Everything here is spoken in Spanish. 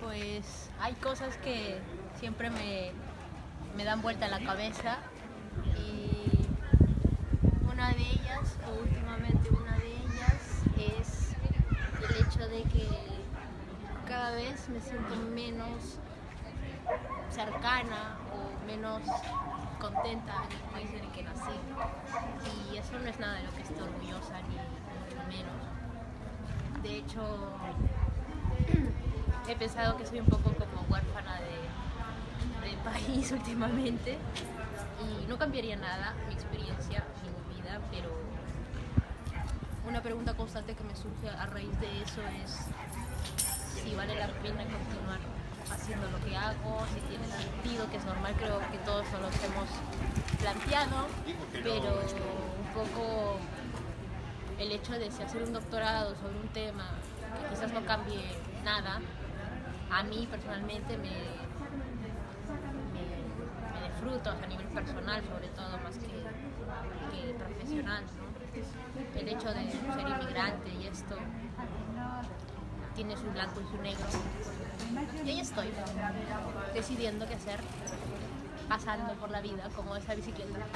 Pues hay cosas que siempre me, me dan vuelta la cabeza y una de ellas, o últimamente una de ellas, es el hecho de que cada vez me siento menos cercana o menos contenta en el país en el que nací. Y eso no es nada de lo que estoy orgullosa ni mucho menos. De hecho, he pensado que soy un poco como huérfana de, de país últimamente. Y no cambiaría nada mi experiencia mi vida, pero una pregunta constante que me surge a raíz de eso es si vale la pena continuar haciendo lo que hago, si tiene sentido, que es normal, creo que todos nos hemos planteado, pero un poco el hecho de si hacer un doctorado sobre un tema que quizás no cambie nada, a mí personalmente me, me, frutos a nivel personal sobre todo más que, que profesional. El hecho de ser inmigrante y esto tiene su blanco y su negro. Y ahí estoy, decidiendo qué hacer, pasando por la vida como esa bicicleta.